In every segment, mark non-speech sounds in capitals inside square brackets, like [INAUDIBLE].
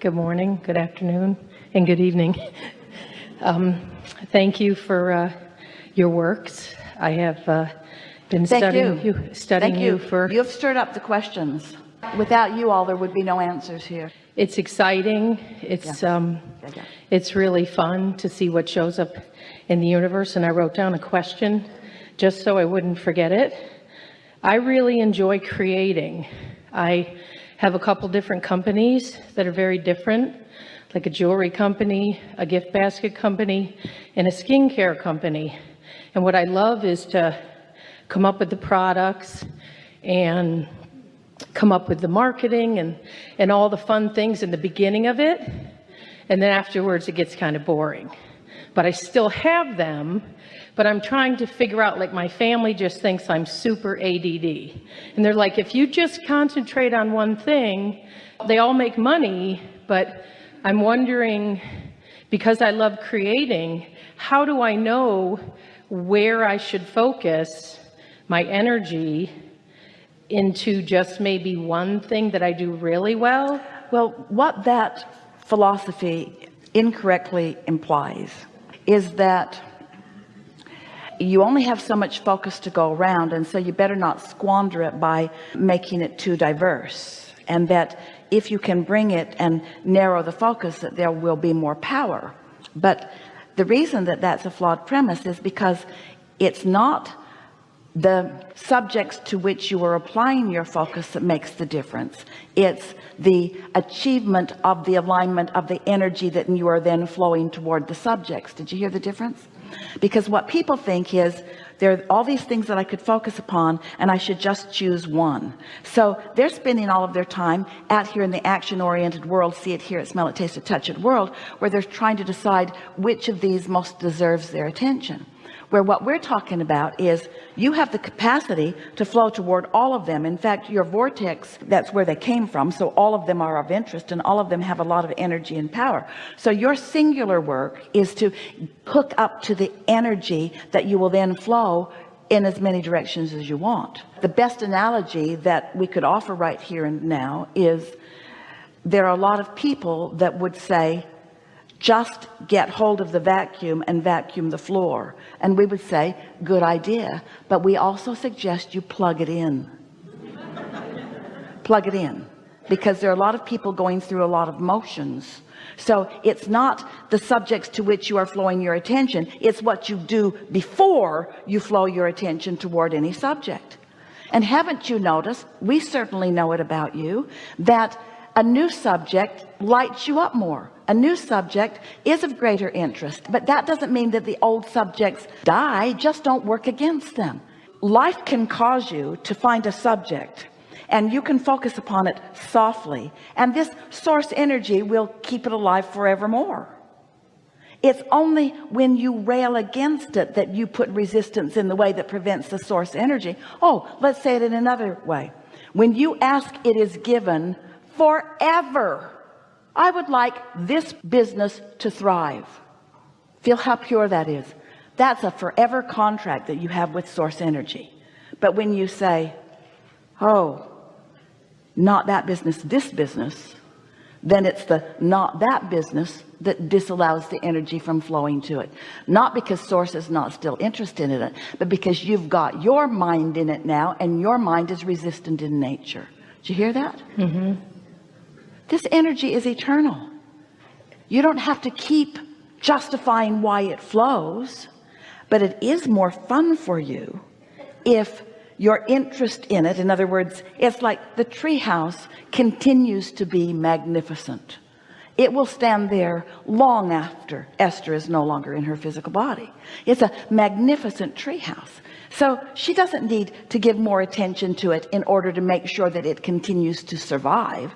Good morning, good afternoon, and good evening. Um, thank you for uh, your works. I have uh, been Thank studying you. you, studying Thank you. you for. You've stirred up the questions. Without you all, there would be no answers here. It's exciting. It's um, Yeah, yeah. it's really fun to see what shows up in the universe. And I wrote down a question just so I wouldn't forget it. I really enjoy creating. I have a couple different companies that are very different, like a jewelry company, a gift basket company, and a skincare company. And what I love is to come up with the products and come up with the marketing and, and all the fun things in the beginning of it. And then afterwards, it gets kind of boring. But I still have them, but I'm trying to figure out, like my family just thinks I'm super ADD. And they're like, if you just concentrate on one thing, they all make money, but I'm wondering, because I love creating, how do I know where I should focus my energy into just maybe one thing that I do really well? Well, what that philosophy incorrectly implies is that you only have so much focus to go around and so you better not squander it by making it too diverse. And that if you can bring it and narrow the focus that there will be more power. But the reason that that's a flawed premise is because it's not the subjects to which you are applying your focus that makes the difference. It's the achievement of the alignment of the energy that you are then flowing toward the subjects. Did you hear the difference? Because what people think is there are all these things that I could focus upon and I should just choose one. So they're spending all of their time out here in the action-oriented world see it hear it smell it taste it touch it world where they're trying to decide which of these most deserves their attention where what we're talking about is you have the capacity to flow toward all of them. In fact your vortex that's where they came from. So all of them are of interest and all of them have a lot of energy and power. So your singular work is to hook up to the energy that you will then flow in as many directions as you want. The best analogy that we could offer right here and now is there are a lot of people that would say just get hold of the vacuum and vacuum the floor. And we would say good idea. But we also suggest you plug it in. Plug it in. Because there are a lot of people going through a lot of motions. So it's not the subjects to which you are flowing your attention. It's what you do before you flow your attention toward any subject. And haven't you noticed we certainly know it about you that a new subject lights you up more. A new subject is of greater interest but that doesn't mean that the old subjects die just don't work against them. Life can cause you to find a subject and you can focus upon it softly and this source energy will keep it alive forevermore. It's only when you rail against it that you put resistance in the way that prevents the source energy. Oh let's say it in another way. When you ask it is given forever. I would like this business to thrive. Feel how pure that is. That's a forever contract that you have with source energy. But when you say oh not that business this business then it's the not that business that disallows the energy from flowing to it. Not because source is not still interested in it but because you've got your mind in it now and your mind is resistant in nature. Did you hear that? Mm-hmm. This energy is eternal. You don't have to keep justifying why it flows but it is more fun for you if your interest in it in other words it's like the tree house continues to be magnificent. It will stand there long after Esther is no longer in her physical body. It's a magnificent tree house so she doesn't need to give more attention to it in order to make sure that it continues to survive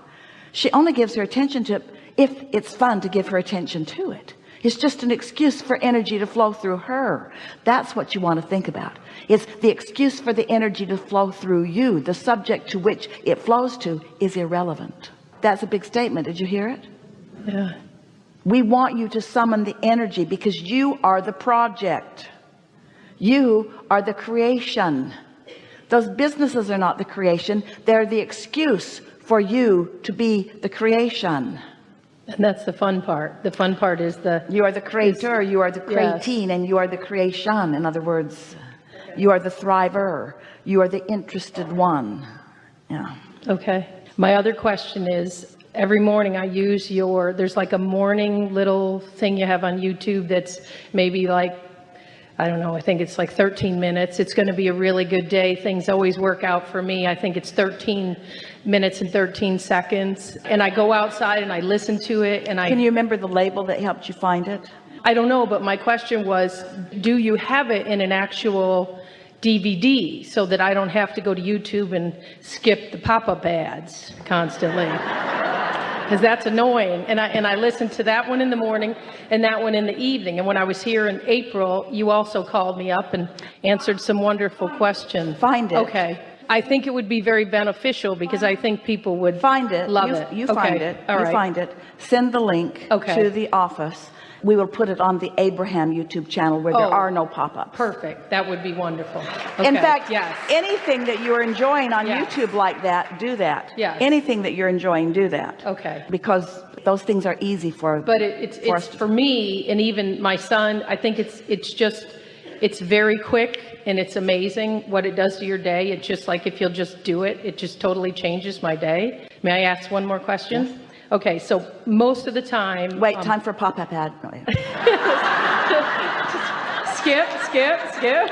she only gives her attention to it if it's fun to give her attention to it. It's just an excuse for energy to flow through her. That's what you want to think about. It's the excuse for the energy to flow through you. The subject to which it flows to is irrelevant. That's a big statement. Did you hear it? Yeah. we want you to summon the energy because you are the project. You are the creation. Those businesses are not the creation. They're the excuse for you to be the creation And that's the fun part. The fun part is the, You are the creator, you are the Yes. creatine, and you are the creation. In other words, you are the thriver, you are the interested one. Yeah. okay. My other question is, every morning I use your, there's like a morning little thing you have on YouTube that's maybe like, I don't know, I think it's like 13 minutes. It's going to be a really good day. Things always work out for me. I think it's 13 minutes and 13 seconds. And I go outside and I listen to it and I. Can you remember the label that helped you find it? I don't know, but my question was, do you have it in an actual DVD so that I don't have to go to YouTube and skip the pop-up ads constantly? Because that's annoying. And I, and I listened to that one in the morning and that one in the evening. And when I was here in April, you also called me up and answered some wonderful questions. Find it. Okay. I think it would be very beneficial because I think people would Find it. Love You- it. You Okay. find it. All You right. find it. Send the link Okay. to the office. We will put it on the Abraham YouTube channel where there Oh. are no pop-ups. Perfect. That would be wonderful. In fact, Yes. anything that you're enjoying on Yes. YouTube like that, do that. Yes. Anything that you're enjoying, do that. Okay. Because those things are easy for. But it, it's, for it's for me and even my son, I think it's, it's just, it's very quick and it's amazing what it does to your day. It's just like if you'll just do it, it just totally changes my day. May I ask one more question? Okay, so most of the time. Wait, um, time for a pop-up ad. Yeah. [LAUGHS] skip, skip, skip.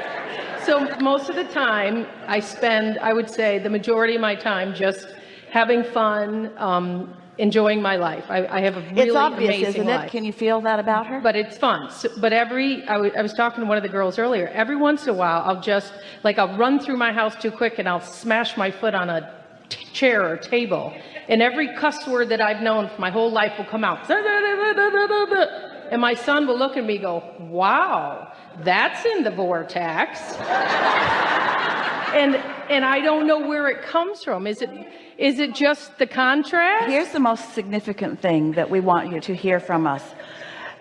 So most of the time, I spend, I would say, the majority of my time just having fun, um, enjoying my life. I, I have a really It's obvious, amazing isn't life. it? Can you feel that about her? But it's fun. So, but every, I I was talking to one of the girls earlier, every once in a while, I'll just, like, I'll run through my house too quick and I'll smash my foot on a chair or table. And every cuss word that I've known for my whole life will come out. And my son will look at me go, wow, that's in the vortex. and, and I don't know where it comes from. Is it, is it just the contrast? Here's the most significant thing that we want you to hear from us.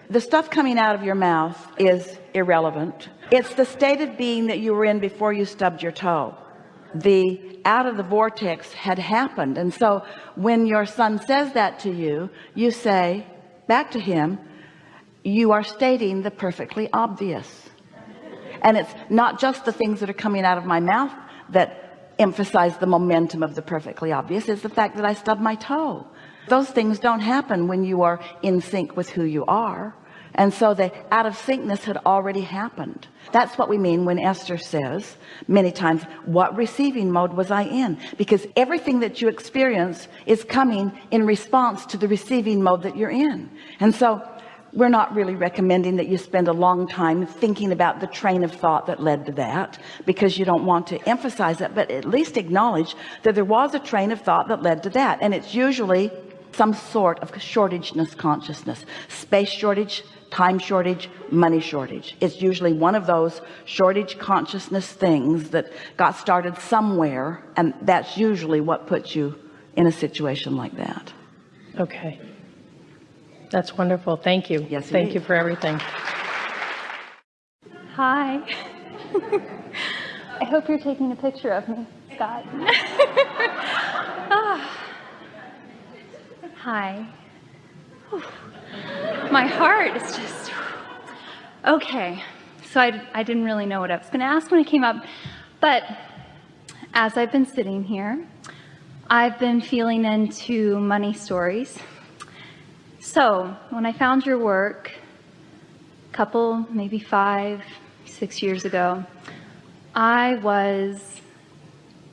The stuff coming out of your mouth is irrelevant. It's the state of being that you were in before you stubbed your toe. The out of the vortex had happened. And so when your son says that to you, you say back to him, you are stating the perfectly obvious. And it's not just the things that are coming out of my mouth that emphasize the momentum of the perfectly obvious it's the fact that I stubbed my toe those things don't happen when you are in sync with who you are and so the out of syncness had already happened. That's what we mean when Esther says many times what receiving mode was I in? Because everything that you experience is coming in response to the receiving mode that you're in. And so we're not really recommending that you spend a long time thinking about the train of thought that led to that because you don't want to emphasize it but at least acknowledge that there was a train of thought that led to that. And it's usually some sort of shortageness consciousness space shortage time shortage money shortage it's usually one of those shortage consciousness things that got started somewhere and that's usually what puts you in a situation like that Okay. That's wonderful. Thank you. Yes, it Thank is. you for everything. Hi. [LAUGHS] I hope you're taking a picture of me, Scott. [LAUGHS] Hi. My heart is just. Okay. So I, I didn't really know what I was going to ask when I came up. But as I've been sitting here, I've been feeling into money stories. So when I found your work, a couple, maybe five, six years ago, I was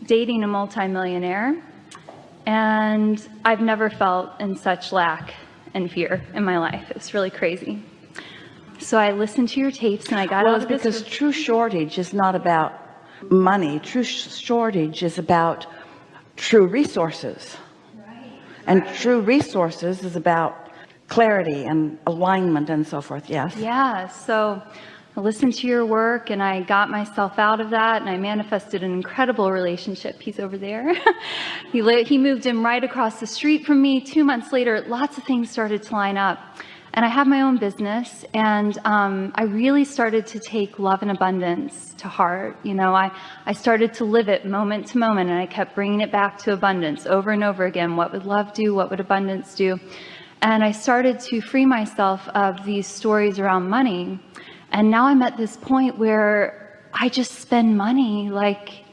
dating a multimillionaire, and I've never felt in such lack and fear in my life. It's really crazy. So I listened to your tapes, and I got well out of this. because true shortage is not about money true sh- shortage is about true resources and true resources is about clarity and alignment and so forth yes Yeah, so I listened to your work and I got myself out of that and I manifested an incredible relationship. He's over there. [LAUGHS] he, li- he moved in right across the street from me. Two months later, lots of things started to line up. And I have my own business and um, I really started to take love and abundance to heart. You know, I, I started to live it moment to moment and I kept bringing it back to abundance over and over again. What would love do? What would abundance do? And I started to free myself of these stories around money. And now I'm at this point where I just spend money like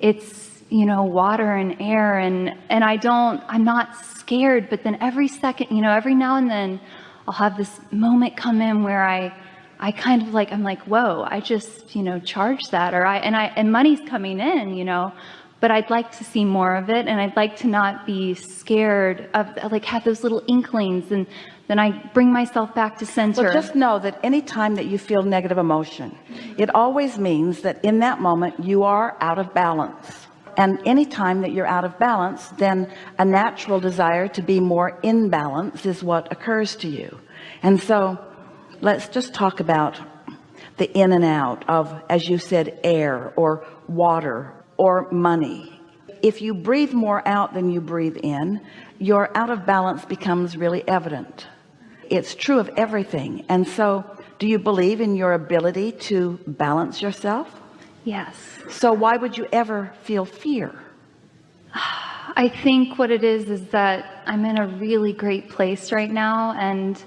it's, you know, water and air and, and I don't, I'm not scared, but then every second, you know, every now and then I'll have this moment come in where I, I kind of like, I'm like, whoa, I just, you know, charge that or I, and I, and money's coming in, you know, but I'd like to see more of it and I'd like to not be scared of, like have those little inklings and then I bring myself back to center. Well, just know that any time that you feel negative emotion, it always means that in that moment you are out of balance. And any time that you're out of balance, then a natural desire to be more in balance is what occurs to you. And so let's just talk about the in and out of, as you said, air or water or money. If you breathe more out than you breathe in, your out of balance becomes really evident it's true of everything. And so do you believe in your ability to balance yourself? Yes. so why would you ever feel fear? [SIGHS] I think what it is is that I'm in a really great place right now and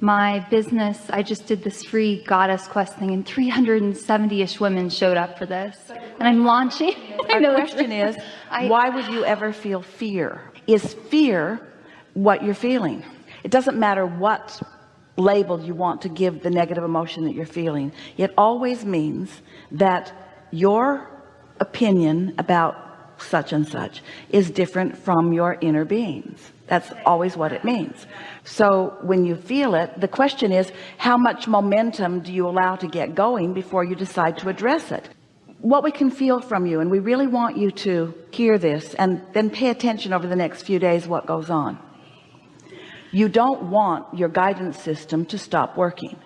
my business I just did this free goddess quest thing and 370ish women showed up for this. And I'm launching. [LAUGHS] the question is [LAUGHS] I- why would you ever feel fear? Is fear what you're feeling it doesn't matter what label you want to give the negative emotion that you're feeling. It always means that your opinion about such and such is different from your inner beings. That's always what it means. So when you feel it the question is how much momentum do you allow to get going before you decide to address it? What we can feel from you and we really want you to hear this and then pay attention over the next few days what goes on you don't want your guidance system to stop working.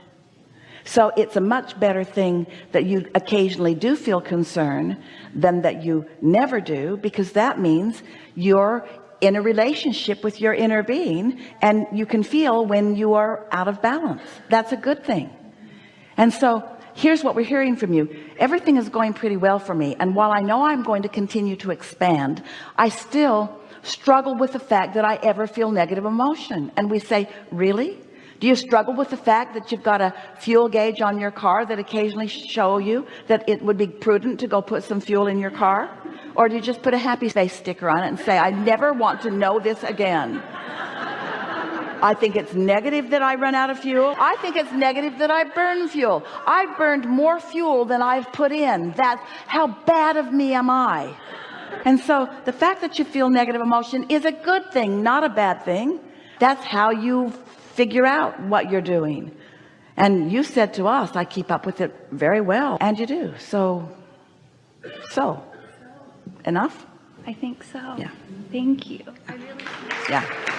So it's a much better thing that you occasionally do feel concern than that you never do because that means you're in a relationship with your inner being and you can feel when you are out of balance. That's a good thing. And so here's what we're hearing from you. Everything is going pretty well for me and while I know I'm going to continue to expand I still struggle with the fact that I ever feel negative emotion. And we say really? Do you struggle with the fact that you've got a fuel gauge on your car that occasionally show you that it would be prudent to go put some fuel in your car? Or do you just put a happy face sticker on it and say I never want to know this again I think it's negative that I run out of fuel. I think it's negative that I burn fuel. I've burned more fuel than I've put in. That's how bad of me am I? And so the fact that you feel negative emotion is a good thing not a bad thing. That's how you figure out what you're doing. And you said to us I keep up with it very well. And you do. So so enough? I think so. Yeah. thank you. Yeah